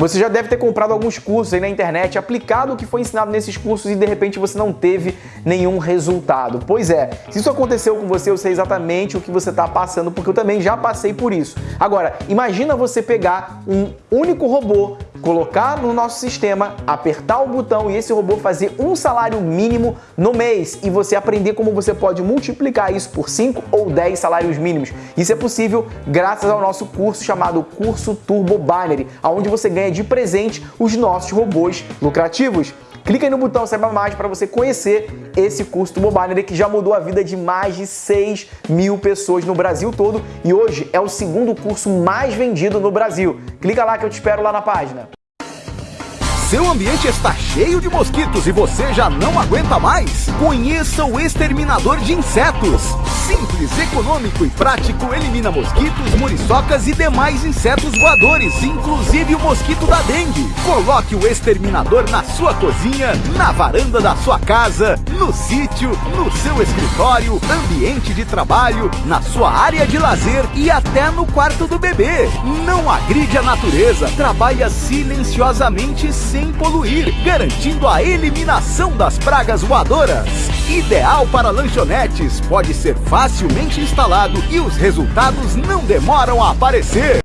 Você já deve ter comprado alguns cursos aí na internet, aplicado o que foi ensinado nesses cursos e de repente você não teve nenhum resultado. Pois é, se isso aconteceu com você, eu sei exatamente o que você está passando, porque eu também já passei por isso. Agora, imagina você pegar um único robô, colocar no nosso sistema, apertar o botão e esse robô fazer um salário mínimo no mês e você aprender como você pode multiplicar isso por 5 ou 10 salários mínimos. Isso é possível graças ao nosso curso chamado Curso Turbo Binary, onde você ganha de presente os nossos robôs lucrativos. Clica aí no botão Saiba Mais para você conhecer esse curso do Mobile que já mudou a vida de mais de 6 mil pessoas no Brasil todo e hoje é o segundo curso mais vendido no Brasil. Clica lá que eu te espero lá na página. Seu ambiente está cheio de mosquitos e você já não aguenta mais? Conheça o exterminador de insetos. Simples, econômico e prático, elimina mosquitos, muriçocas e demais insetos voadores, inclusive o mosquito da dengue. Coloque o exterminador na sua cozinha, na varanda da sua casa, no sítio, no seu escritório, ambiente de trabalho, na sua área de lazer e até no quarto do bebê. Não agride a natureza, trabalha silenciosamente sem sem poluir, garantindo a eliminação das pragas voadoras. Ideal para lanchonetes, pode ser facilmente instalado e os resultados não demoram a aparecer.